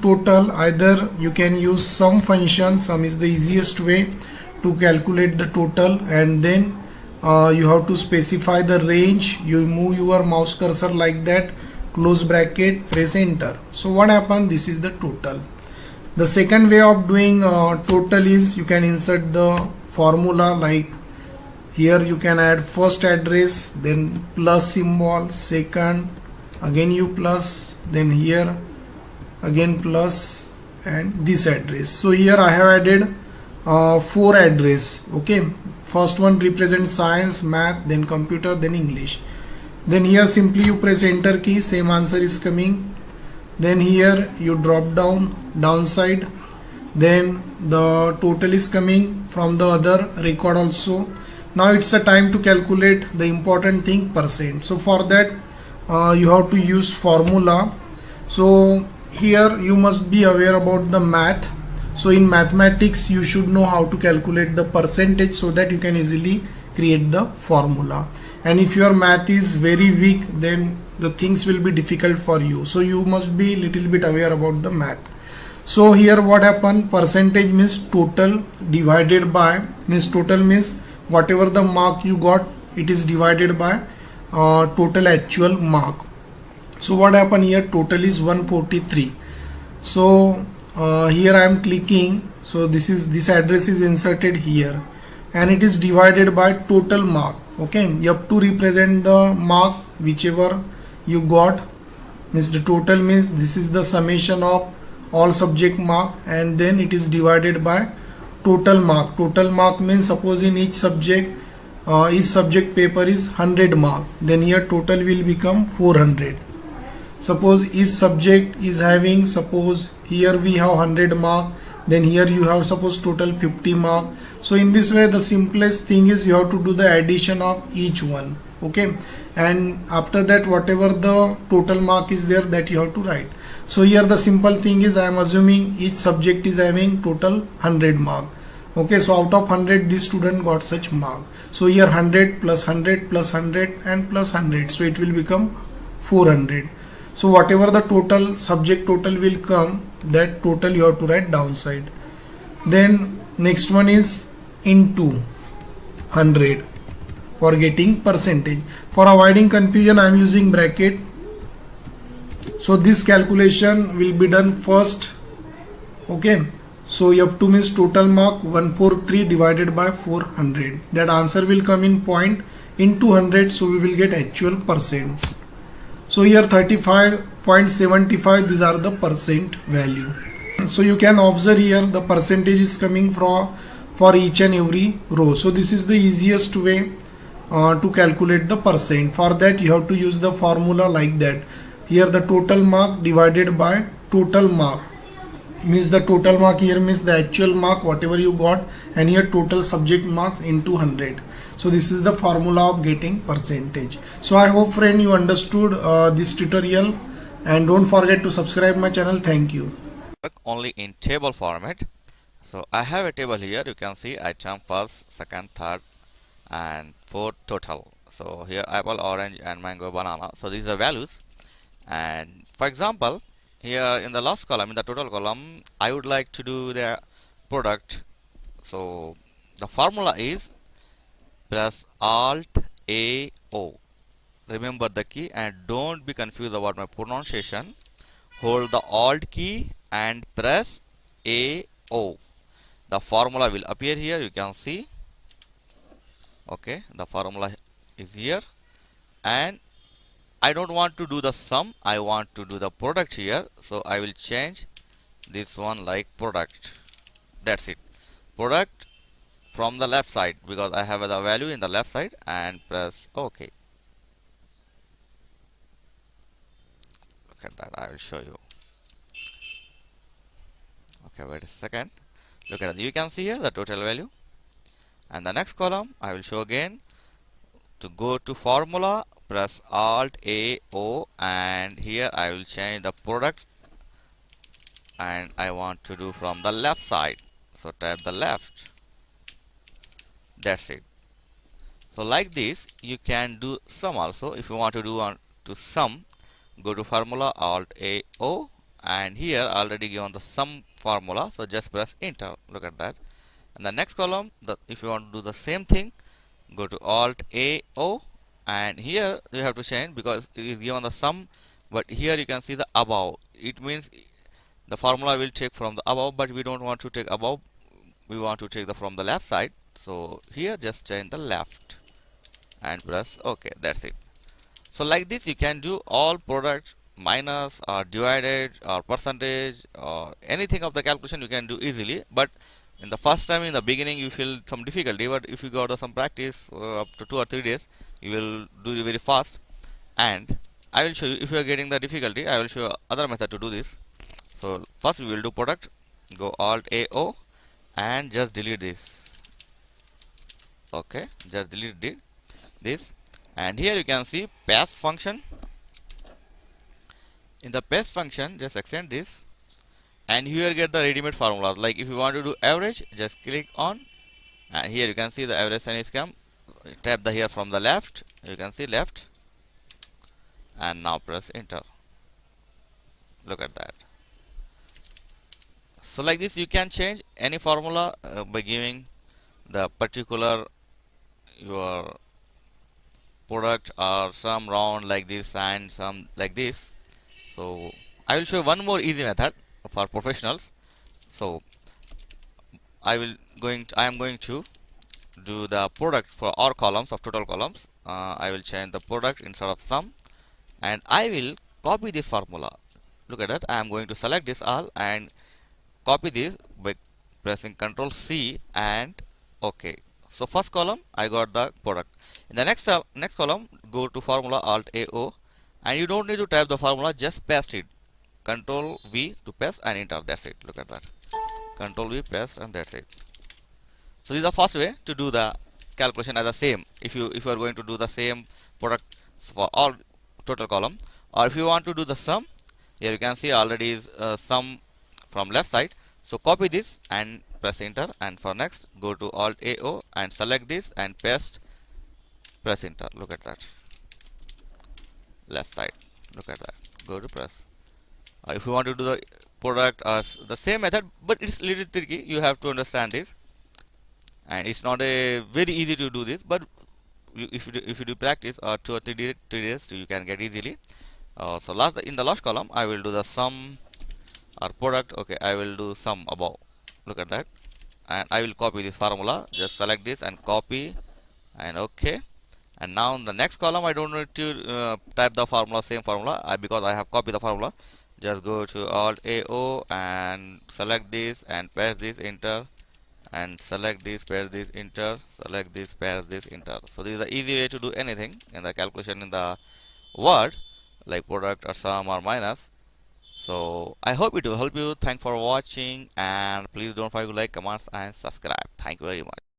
total either you can use sum function sum is the easiest way to calculate the total and then uh, you have to specify the range. You move your mouse cursor like that close bracket press enter. So what happened? This is the total. The second way of doing uh, total is you can insert the formula like here you can add first address then plus symbol second again you plus then here again plus and this address. So here I have added uh, four address okay? First one represents science math then computer then English. Then here simply you press enter key same answer is coming. Then here you drop down downside. Then the total is coming from the other record also. Now it's a time to calculate the important thing percent. So for that uh, you have to use formula. So here you must be aware about the math. So in mathematics you should know how to calculate the percentage so that you can easily create the formula. And if your math is very weak then the things will be difficult for you. So you must be little bit aware about the math. So here what happened? Percentage means total divided by means total means whatever the mark you got it is divided by uh, total actual mark so what happened here? Total is 143 so uh, here I am clicking. So this is this address is inserted here. And it is divided by total mark. Okay? You have to represent the mark whichever you got. Means the total means this is the summation of all subject mark. And then it is divided by total mark. Total mark means suppose in each subject uh, each subject paper is 100 mark. Then here total will become 400 suppose each subject is having suppose here we have 100 mark then here you have suppose total 50 mark. So in this way the simplest thing is you have to do the addition of each one okay? And after that whatever the total mark is there that you have to write. So here the simple thing is I am assuming each subject is having total 100 mark okay? So out of 100 this student got such mark. So here 100 plus 100 plus 100 and plus 100 so it will become 400 so whatever the total subject total will come that total you have to write downside. Then next one is into 100 for getting percentage. For avoiding confusion I am using bracket. So this calculation will be done first. Okay? So you have to miss total mark 143 divided by 400 that answer will come in point in 200 so we will get actual percent so here 35.75 these are the percent value. So you can observe here the percentage is coming from for each and every row. So this is the easiest way uh, to calculate the percent. For that you have to use the formula like that. Here the total mark divided by total mark means the total mark here means the actual mark whatever you got and here total subject marks into 100 so this is the formula of getting percentage. So i hope friend you understood uh, this tutorial. And don't forget to subscribe my channel. Thank you. Only in table format. So i have a table here. You can see item first second third and fourth total. So here apple orange and mango banana. So these are values. And for example here in the last column in the total column I would like to do the product. So the formula is press alt a o. Remember the key and don't be confused about my pronunciation. Hold the alt key and press a o. The formula will appear here you can see. Okay the formula is here. And I don't want to do the sum I want to do the product here. So I will change this one like product. That's it. Product from the left side because I have the value in the left side and press OK. Look at that I will show you. Okay wait a second. Look at it you can see here the total value. And the next column I will show again to go to formula press alt a o and here I will change the product and I want to do from the left side. So tap the left. That's it. So like this you can do sum also. If you want to do on to sum go to formula alt a o and here already given the sum formula. So just press enter. Look at that. And the next column the if you want to do the same thing go to alt a o and here you have to change because it is given the sum but here you can see the above. It means the formula will take from the above but we don't want to take above. We want to take the from the left side. So here just change the left and press ok. That's it. So like this you can do all products minus or divided or percentage or anything of the calculation you can do easily but in the first time in the beginning you feel some difficulty but if you got some practice uh, up to two or three days you will do it very fast. And I will show you if you are getting the difficulty I will show you other method to do this. So first we will do product go alt AO and just delete this. Okay just delete this. And here you can see paste function. In the paste function just extend this and here get the ready-made formulas like if you want to do average just click on. And here you can see the average sign is come. Tap the here from the left. You can see left. And now press enter. Look at that. So like this you can change any formula uh, by giving the particular your product or some round like this and some like this. So I will show one more easy method for professionals. So I will going to, I am going to do the product for all columns of total columns. Uh, I will change the product instead of sum. And I will copy this formula. Look at that. I am going to select this all and copy this by pressing ctrl C and OK. So first column I got the product. In the next uh, next column go to formula alt AO and you don't need to type the formula just paste it control V to paste and enter. That's it. Look at that. Control V paste and that's it. So this is the first way to do the calculation as the same. If you if you are going to do the same product for all total column or if you want to do the sum here you can see already is uh, sum from left side. So copy this and press enter. And for next go to alt AO and select this and paste press enter. Look at that. Left side. Look at that. Go to press uh, if you want to do the product uh, the same method but it's little tricky you have to understand this. And it's not a very easy to do this but you, if you do, if you do practice or uh, two or three, days, three days so you can get easily. Uh, so last in the last column I will do the sum or product. Okay I will do sum above. Look at that. And I will copy this formula. Just select this and copy. And okay. And now in the next column I don't need to uh, type the formula same formula. Because I have copied the formula just go to alt AO and select this and paste this enter. And select this paste this enter. Select this paste this enter. So this is the easy way to do anything in the calculation in the word like product or sum or minus. So i hope it will help you. Thanks for watching and please don't forget to like comments and subscribe. Thank you very much